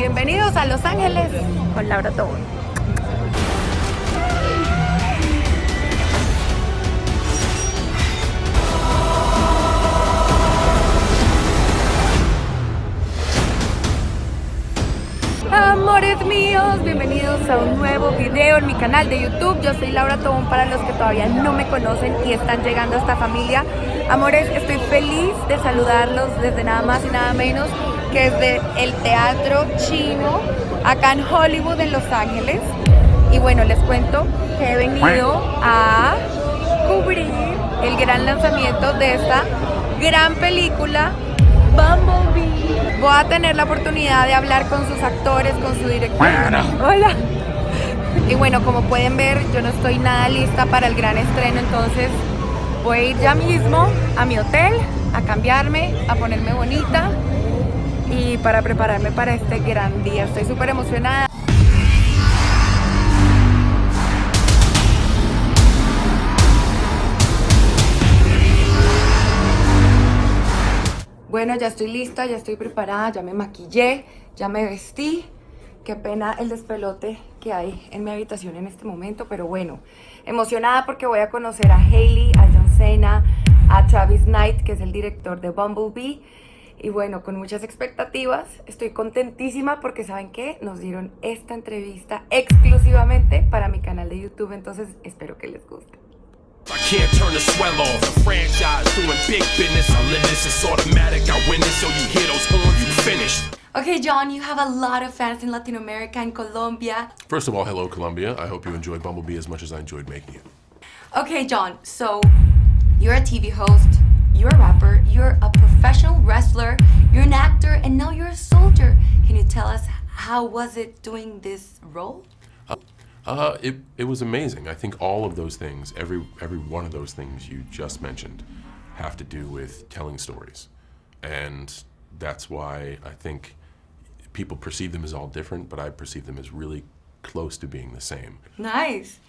Bienvenidos a Los Ángeles con Laura Tobón. Amores míos, bienvenidos a un nuevo video en mi canal de YouTube. Yo soy Laura Tobón para los que todavía no me conocen y están llegando a esta familia. Amores, estoy feliz de saludarlos desde nada más y nada menos que desde el Teatro Chino, acá en Hollywood, en Los Ángeles. Y bueno, les cuento que he venido a cubrir el gran lanzamiento de esta gran película Bumblebee. Voy a tener la oportunidad de hablar con sus actores, con su director. Hola. Y bueno, como pueden ver, yo no estoy nada lista para el gran estreno, entonces voy a ir ya mismo a mi hotel a cambiarme, a ponerme bonita y para prepararme para este gran día. Estoy súper emocionada. Bueno, ya estoy lista, ya estoy preparada, ya me maquillé, ya me vestí. Qué pena el despelote que hay en mi habitación en este momento, pero bueno, emocionada porque voy a conocer a Hailey, a John Cena, a Travis Knight, que es el director de Bumblebee. Y bueno, con muchas expectativas, estoy contentísima porque ¿saben qué? Nos dieron esta entrevista exclusivamente para mi canal de YouTube, entonces espero que les guste. I can't turn the swell off. The franchise doing big business. It's automatic. I win it, so you hear those horns, you finished. Okay, John, you have a lot of fans in Latin America and Colombia. First of all, hello, Colombia. I hope you enjoyed Bumblebee as much as I enjoyed making it. Okay, John, so you're a TV host, you're a rapper, you're a professional wrestler, you're an actor, and now you're a soldier. Can you tell us how was it doing this role? Uh, it, it was amazing. I think all of those things, every, every one of those things you just mentioned, have to do with telling stories. And that's why I think people perceive them as all different, but I perceive them as really close to being the same. Nice.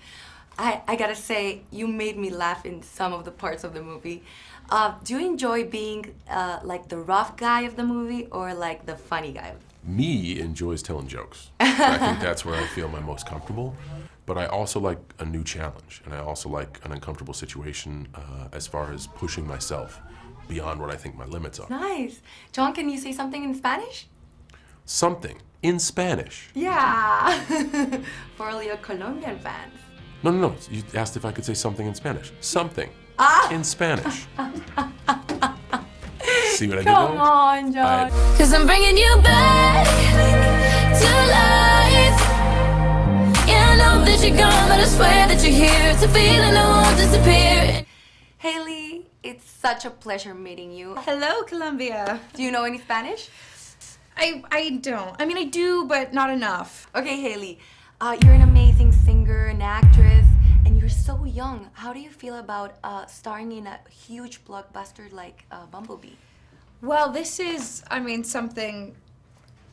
I, I gotta say, you made me laugh in some of the parts of the movie. Uh, do you enjoy being uh, like the rough guy of the movie or like the funny guy? Me enjoys telling jokes. I think that's where I feel my most comfortable. But I also like a new challenge, and I also like an uncomfortable situation uh, as far as pushing myself beyond what I think my limits are. Nice. John, can you say something in Spanish? Something in Spanish. Yeah. For all your Colombian fans. No, no, no. You asked if I could say something in Spanish. Something ah. in Spanish. See what I did Come on, John. I... Cause I'm bringing you back to life. Yeah, I know that you're gone, but I swear that you're here. It's a feeling that won't disappear. Hailee, it's such a pleasure meeting you. Hello, Colombia. Do you know any Spanish? I, I don't. I mean, I do, but not enough. Okay, Hailee. Uh, you're an amazing singer, an young. How do you feel about uh, starring in a huge blockbuster like uh, Bumblebee? Well, this is, I mean, something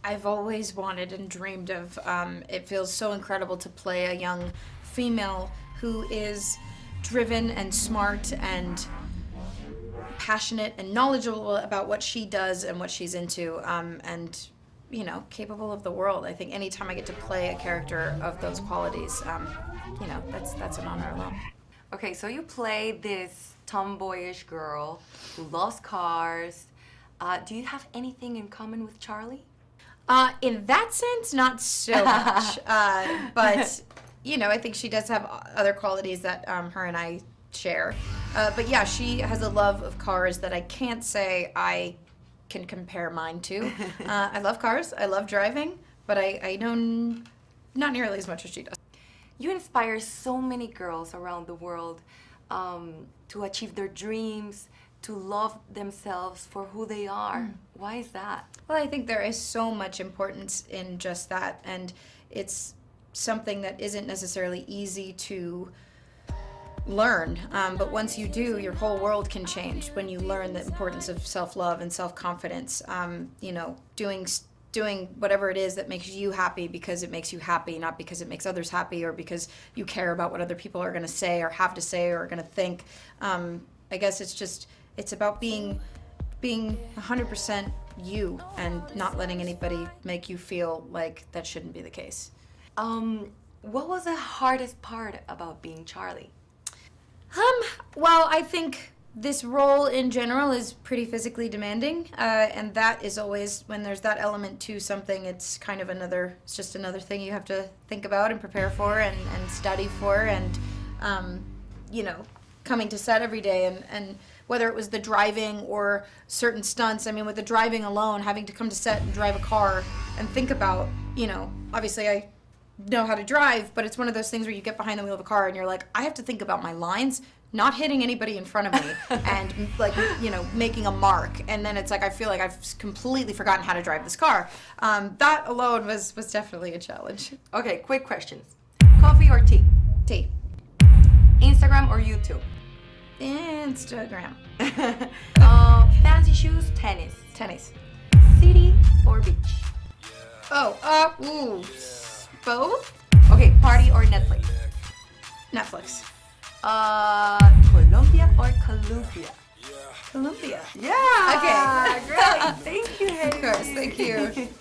I've always wanted and dreamed of. Um, it feels so incredible to play a young female who is driven and smart and passionate and knowledgeable about what she does and what she's into. Um, and you know, capable of the world. I think anytime I get to play a character of those qualities, um, you know, that's that's an honor alone. Okay, so you play this tomboyish girl who loves cars. Uh, do you have anything in common with Charlie? Uh, in that sense, not so much. uh, but you know, I think she does have other qualities that um, her and I share. Uh, but yeah, she has a love of cars that I can't say I can compare mine to. uh, I love cars, I love driving, but I, I know not nearly as much as she does. You inspire so many girls around the world um, to achieve their dreams, to love themselves for who they are. Mm. Why is that? Well, I think there is so much importance in just that, and it's something that isn't necessarily easy to learn. Um, but once you do, your whole world can change when you learn the importance of self-love and self-confidence. Um, you know, doing doing whatever it is that makes you happy because it makes you happy, not because it makes others happy or because you care about what other people are going to say or have to say or are going to think. Um, I guess it's just it's about being being 100% you and not letting anybody make you feel like that shouldn't be the case. Um, what was the hardest part about being Charlie? Um, well, I think this role in general is pretty physically demanding, uh, and that is always when there's that element to something. It's kind of another. It's just another thing you have to think about and prepare for and, and study for, and um, you know, coming to set every day and and whether it was the driving or certain stunts. I mean, with the driving alone, having to come to set and drive a car and think about, you know, obviously I know how to drive, but it's one of those things where you get behind the wheel of a car and you're like, I have to think about my lines, not hitting anybody in front of me, and like you know making a mark. And then it's like I feel like I've completely forgotten how to drive this car. Um, that alone was was definitely a challenge. Okay, quick questions. Coffee or tea? T. Instagram or YouTube? Instagram. uh, fancy shoes, tennis. Tennis. City or beach? Oh, uh, ooh, both. Okay, party or Netflix? Netflix. Uh, Colombia or Colombia? Columbia. Yeah. Okay. Great. Thank you, Hailee. Of course. Thank you.